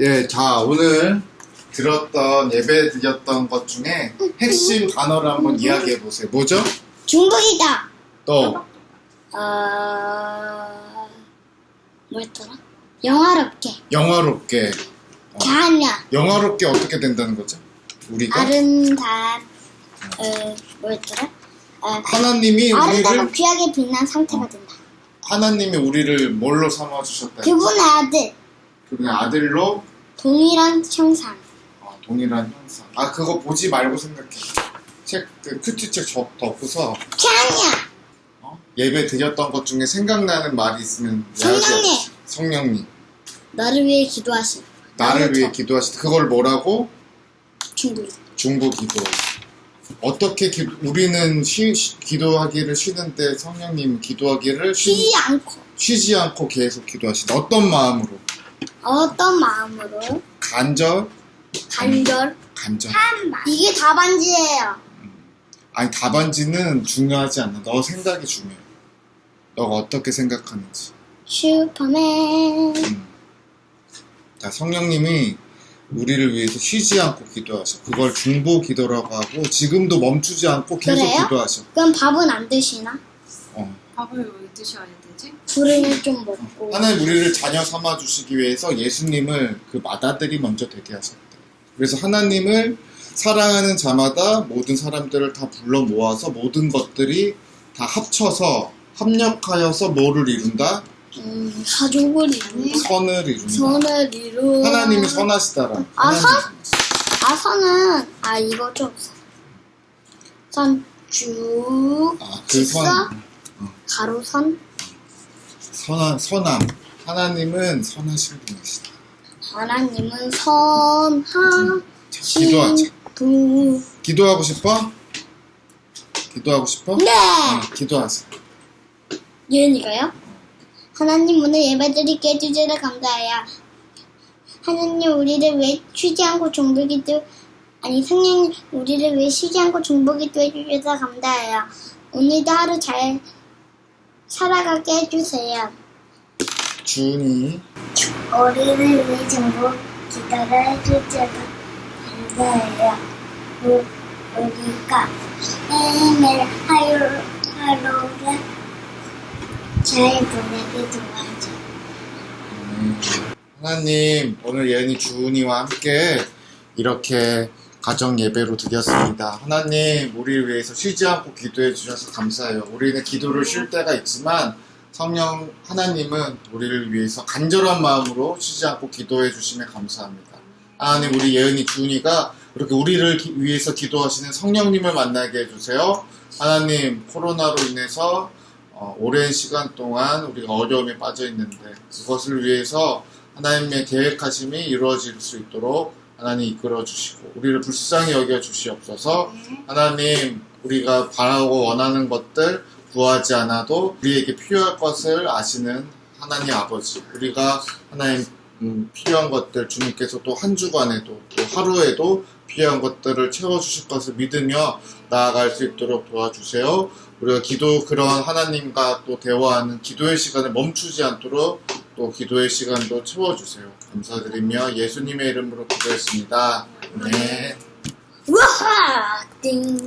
예, 자, 오늘 들었던, 예배 드렸던 것 중에 핵심 단어를 한번 이야기해 보세요. 뭐죠? 중국이다. 또, 어... 뭐였더라? 영화롭게. 영화롭게. 어, 자냐. 영화롭게 어떻게 된다는 거죠? 우리가? 아름답. 어... 뭐였더라? 어, 하나님이 아름답고 우리를, 귀하게 빛난 상태가 된다. 하나님이 우리를 뭘로 삼아주셨다? 그분의 아들. 그분의 아들로 동일한 형상. 어, 동일한 형상. 아, 그거 보지 말고 생각해. 책, 그 큐티 책 접 덮고서 자냐. 어? 예배 드렸던 것 중에 생각나는 말이 있으면 성령님. 성령님. 나를 위해 기도하신. 나를 위해 저- 때 그걸 뭐라고? 중국. 중보 기도. 어떻게 기- 우리는 쉬, 쉬- 기도하기를 쉬는데 성령님 기도하기를 쉬, 쉬지 않고. 쉬지 않고 계속 기도하신다. 어떤 마음으로? 어떤 마음으로? 간절? 간절. 간절. 이게 답안지예요. 아니 답안지는 중요하지 않아. 너 생각이 중요해. 너가 어떻게 생각하는지. 슈퍼맨. 음. 자, 성령님이 우리를 위해서 쉬지 않고 기도하셔. 그걸 중보 기도라고 하고 지금도 멈추지 않고 계속 그래요? 기도하셔. 그럼 밥은 안 드시나? 어. 밥을 왜 드셔야 되지? 불을 좀 먹고. 하나님 우리를 자녀 삼아 주시기 위해서 예수님을 그 맏아들이 먼저 되게 하셨대. 그래서 하나님을 사랑하는 자마다 모든 사람들을 다 불러 모아서 모든 것들이 다 합쳐서 합력하여서 뭐를 이룬다? 음, 가족을 이루는 선을 이룬다. 선을 이루. 하나님이 선하시다라. 아, 선? 선하시다. 아 선은 아 이거 좀 선쭉 아, 그 선. 가로선 선한, 선함. 하나님은 선하신 분이시다. 하나님은 자, 기도하자. 도 기도하고 싶어? 기도하고 싶어? 네 어, 기도하자. 예은이가요? 하나님 오늘 예배드리게 해주셔서 감사해요. 하나님 우리를 왜 쉬지 않고 종보기도 아니 성령 우리를 왜 쉬지 않고 종보기도 해주셔서 감사해요. 오늘도 하루 잘 살아가게 해주세요. 준이. 우리를 위해 정보 기도를 해주셔서 감사해요. 우, 우리가 매일매일 하루, 하루를 잘 보내게 도와줘. 음, 하나님, 오늘 예은이 주은이와 함께 이렇게 가정 예배로 드렸습니다. 하나님, 우리를 위해서 쉬지 않고 기도해 주셔서 감사해요. 우리는 기도를 쉴 때가 있지만 성령 하나님은 우리를 위해서 간절한 마음으로 쉬지 않고 기도해 주심에 감사합니다. 하나님, 우리 예은이 주은이가 그렇게 우리를 기- 위해서 기도하시는 성령님을 만나게 해주세요. 하나님, 코로나로 인해서 어, 오랜 시간 동안 우리가 어려움에 빠져 있는데 그것을 위해서 하나님의 계획하심이 이루어질 수 있도록 하나님 이끌어 주시고 우리를 불쌍히 여겨 주시옵소서 하나님 우리가 바라고 원하는 것들 구하지 않아도 우리에게 필요할 것을 아시는 하나님 아버지 우리가 하나님 음, 필요한 것들 주님께서 또 한 주간에도 또 하루에도 필요한 것들을 채워주실 것을 믿으며 나아갈 수 있도록 도와주세요. 우리가 기도 그런 하나님과 또 대화하는 기도의 시간을 멈추지 않도록 또 기도의 시간도 채워주세요. 감사드리며 예수님의 이름으로 기도했습니다. 네. 우와! 띵!